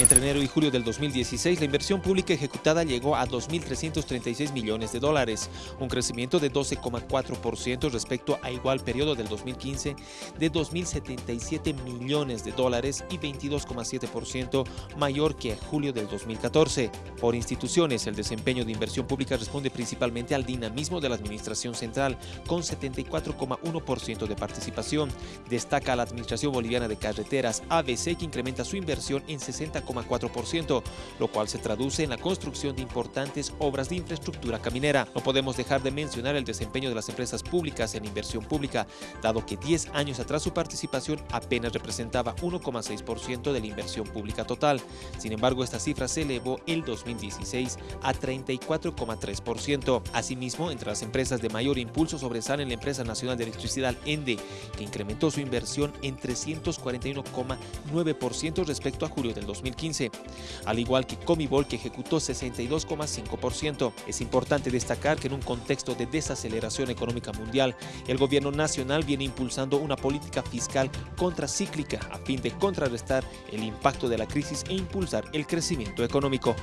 Entre enero y julio del 2016, la inversión pública ejecutada llegó a 2.336 millones de dólares, un crecimiento de 12,4% respecto a igual periodo del 2015 de 2.077 millones de dólares y 22,7% mayor que julio del 2014. Por instituciones, el desempeño de inversión pública responde principalmente al dinamismo de la Administración Central, con 74,1% de participación. Destaca la Administración Boliviana de Carreteras, ABC, que incrementa su inversión en 60 lo cual se traduce en la construcción de importantes obras de infraestructura caminera. No podemos dejar de mencionar el desempeño de las empresas públicas en inversión pública, dado que 10 años atrás su participación apenas representaba 1,6% de la inversión pública total. Sin embargo, esta cifra se elevó el 2016 a 34,3%. Asimismo, entre las empresas de mayor impulso sobresalen la Empresa Nacional de Electricidad ENDE, que incrementó su inversión en 341,9% respecto a julio del 2015 al igual que Comibol que ejecutó 62,5%. Es importante destacar que en un contexto de desaceleración económica mundial, el gobierno nacional viene impulsando una política fiscal contracíclica a fin de contrarrestar el impacto de la crisis e impulsar el crecimiento económico.